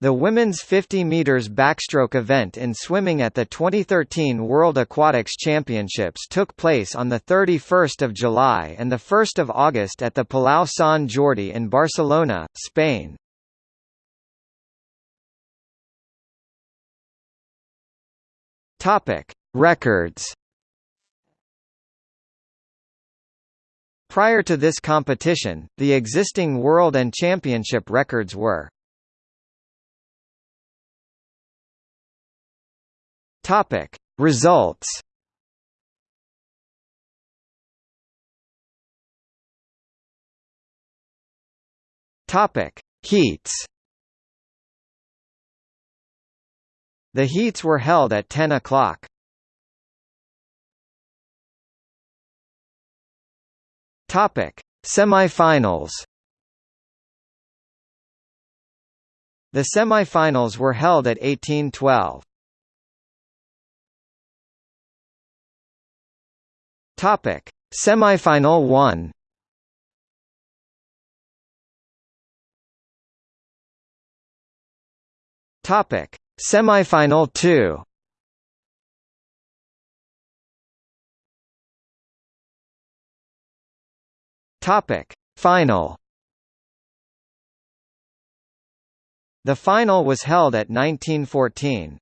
The women's 50 meters backstroke event in swimming at the 2013 World Aquatics Championships took place on the 31st of July and the 1st of August at the Palau Sant Jordi in Barcelona, Spain. Topic: Records. Prior to this competition, the existing world and championship records were Topic Results Topic Heats The heats were held at 10 o'clock. Topic Semifinals The semifinals were held at 1812. Topic: Semifinal 1. Topic: Semifinal 2. Topic: Final. The final was held at 1914.